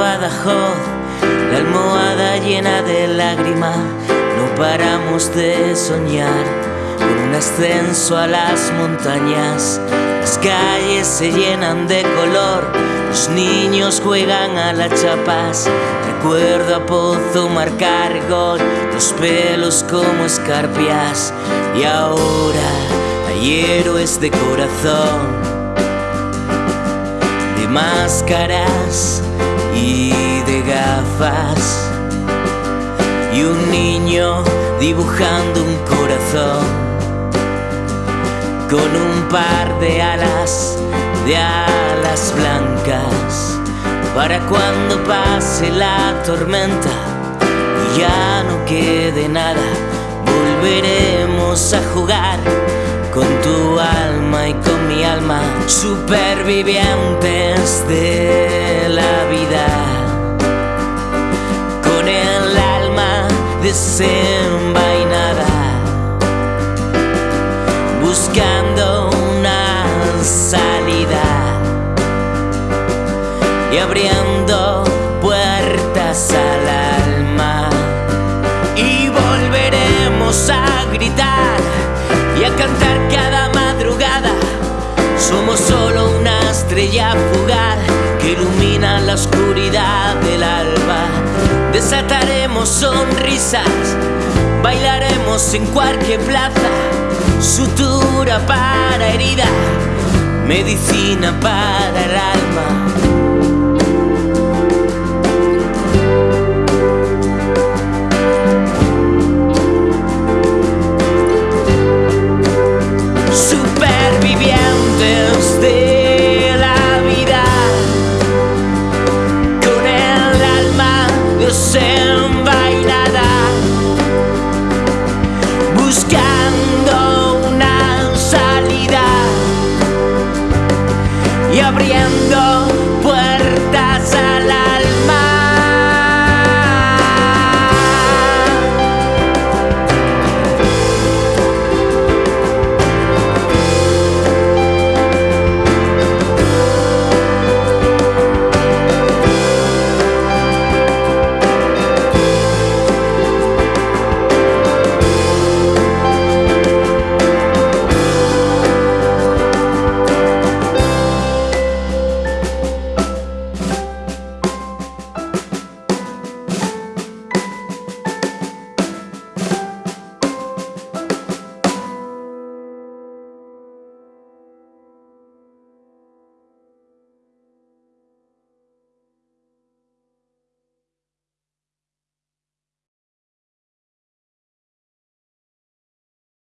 Badajoz, la almohada llena de lágrimas, no paramos de soñar con un ascenso a las montañas. Las calles se llenan de color, los niños juegan a las chapas. Recuerdo a Pozo marcar gol, los pelos como escarpias. Y ahora hay héroes de corazón máscaras y de gafas. Y un niño dibujando un corazón con un par de alas, de alas blancas. Para cuando pase la tormenta y ya no quede nada, volveremos a jugar con tu alma y con mi alma, supervivientes de la vida, con el alma desenvainada, buscando una salida y abriendo puertas al estrella fugaz que ilumina la oscuridad del alba. Desataremos sonrisas, bailaremos en cualquier plaza. Sutura para herida, medicina para el alma. y abriendo